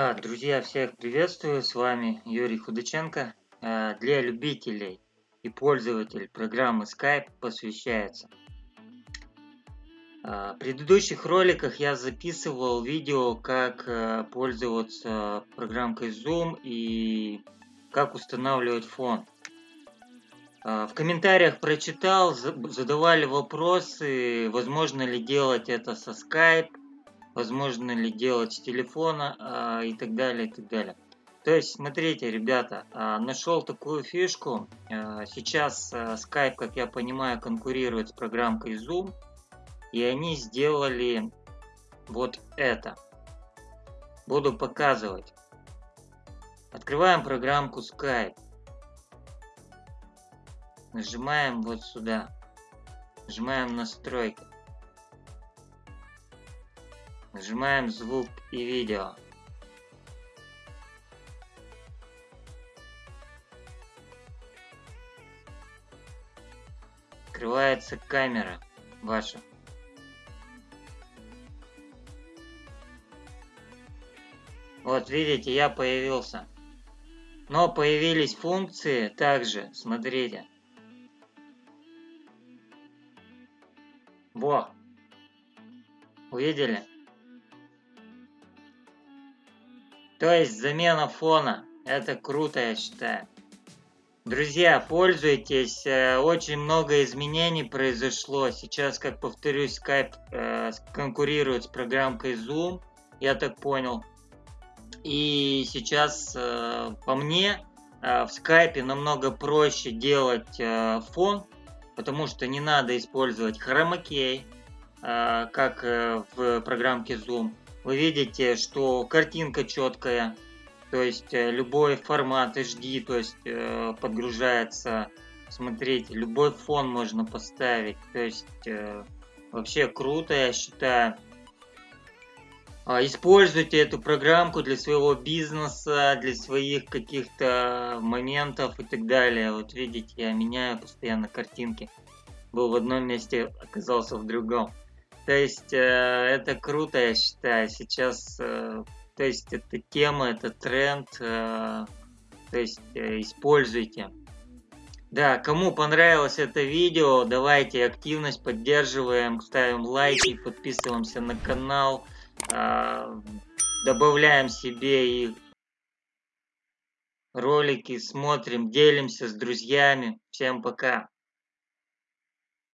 А, друзья, всех приветствую, с вами Юрий Худаченко. А, для любителей и пользователей программы Skype посвящается. А, в предыдущих роликах я записывал видео, как пользоваться программкой Zoom и как устанавливать фон. В комментариях прочитал, задавали вопросы, возможно ли делать это со Skype, возможно ли делать с телефона а, и так далее, и так далее. То есть, смотрите, ребята, а, нашел такую фишку. А, сейчас Skype, как я понимаю, конкурирует с программкой Zoom. И они сделали вот это. Буду показывать. Открываем программку Skype. Нажимаем вот сюда. Нажимаем настройки. Нажимаем звук и видео. Открывается камера ваша. Вот видите, я появился. Но появились функции также, смотрите. Во! Увидели? То есть замена фона. Это круто, я считаю. Друзья, пользуйтесь. Э, очень много изменений произошло. Сейчас, как повторюсь, Skype э, конкурирует с программкой Zoom. Я так понял. И сейчас, э, по мне, в Skype намного проще делать фон, потому что не надо использовать хромакей, как в программке Zoom вы видите, что картинка четкая, то есть э, любой формат HD, то есть э, подгружается, смотрите, любой фон можно поставить, то есть э, вообще круто, я считаю. А, используйте эту программку для своего бизнеса, для своих каких-то моментов и так далее. Вот видите, я меняю постоянно картинки. Был в одном месте, оказался в другом. То есть э, это круто, я считаю. Сейчас, э, то есть эта тема, это тренд, э, то есть используйте. Да, кому понравилось это видео, давайте активность поддерживаем, ставим лайки, подписываемся на канал, добавляем себе и ролики, смотрим, делимся с друзьями. Всем пока!